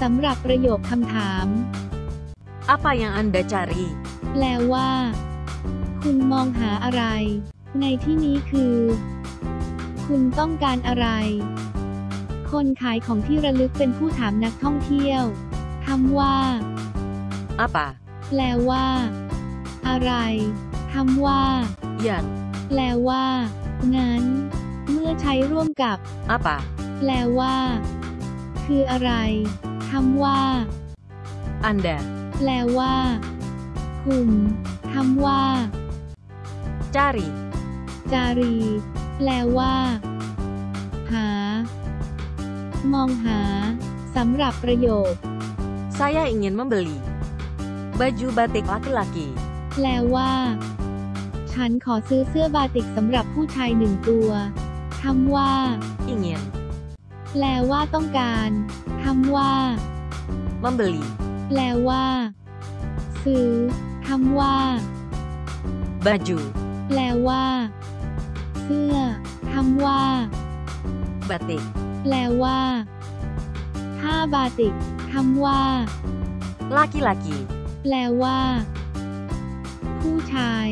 สำหรับประโยคคำถาม Apa yang Anda cari? แปลว่า คุณมองหาอะไร ในที่นี้คือ คุณต้องการอะไร คนขายของที่ระลึกเป็นผู้ถามนักท่องเที่ยวคำว่า Apa? แปลว่า อะไรคำว่า Yang. แปลว่า งั้น เมื่อใช้ร่วมกับ Apa? แปลว่า คืออะไร คำว่า Anda. แปลว่า คุณคำว่า Cari. จารี แปลว่า หา มองหา สำหรับประโยค Saya ingin membeli baju batik laki-laki. แปลว่า ฉันขอซื้อเสื้อบาติกสำหรับผู้ชายหนึ่งตัวคำว่า Ingin แปลว่าต้องการคำว่า membeli แปลว่า ซื้อคำว่า baju แปลว่า เสื้อคำว่า batik. แปลว่าผ้าบาติกคำว่า Laki-laki. แปลว่า ผู้ชาย